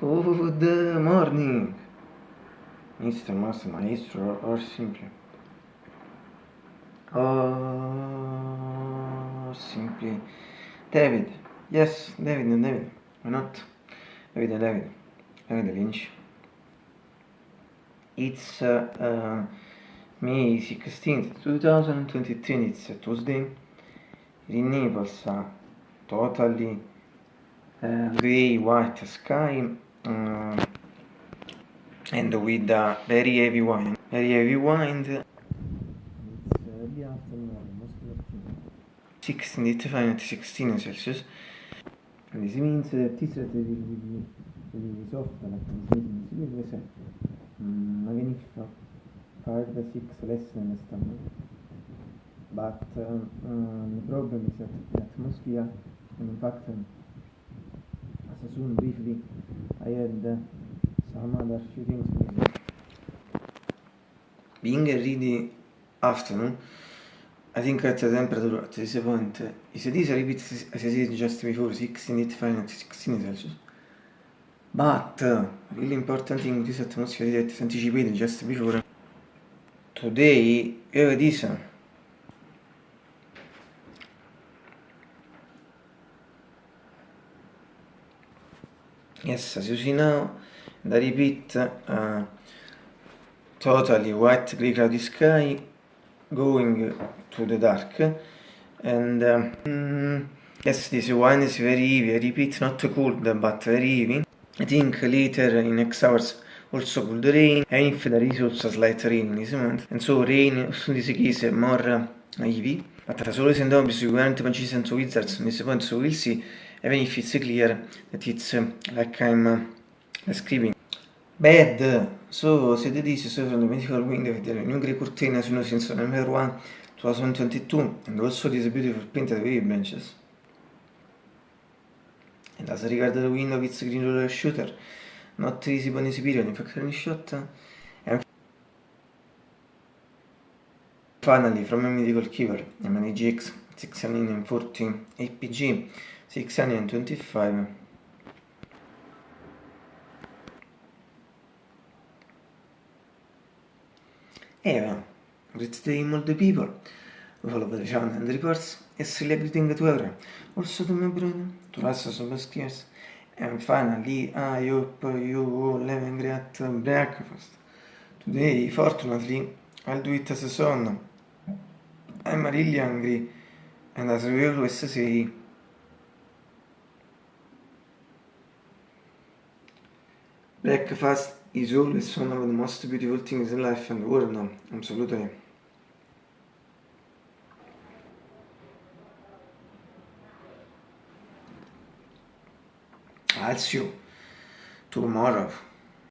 Good morning, Mr. Master Maestro, or simply. Or simply. David. Yes, David David. Why not? David David. David Lynch. It's uh, uh, May 16th, 2023. It's a Tuesday. Naples, uh, totally uh, gray white sky uh, and with a very heavy wind. Very heavy wind. It's afternoon, almost 16, it Fahrenheit 16 Celsius. And this means that it's really, really soft, like this means. Mm, even if 5 6 less than the standard. But um, um, the problem is that the atmosphere, and in fact, um, as soon had some other few things Being a really afternoon, I think at the temperature at this point, uh, is this repeat as I said just before, 16 Fahrenheit, 16 Celsius. But uh, really important thing this atmosphere that anticipated just before. Today, here it is. Yes, as you see now, and I repeat, uh, totally white grey cloudy sky going to the dark and um, mm, yes this wine is very heavy, I repeat not cold but very heavy. I think later in next hours also could rain. And if there is also slight rain in this moment and so rain in this case more uh, heavy. But as always and always you guarantee magicians wizards. In this point so we'll see even if it's clear that it's uh, like I'm uh, describing Bad, so said this is from the medical window with the new grey curtain as you know since November 1, 2022 and also this beautiful painted wave branches. And as regards the window with green roller shooter, not in this period, in fact any shot. And finally from a medical keeper, a GX 640 APG 625 Eva, great day all the people follow the channel and reports is celebrating the weather. Also to my brother, to us some skiers. And finally, I hope you all have a great breakfast. Today, fortunately, I'll do it as a son. I'm really hungry, and as we always say, breakfast is always one of the most beautiful things in life and world now, absolutely. I'll see you tomorrow.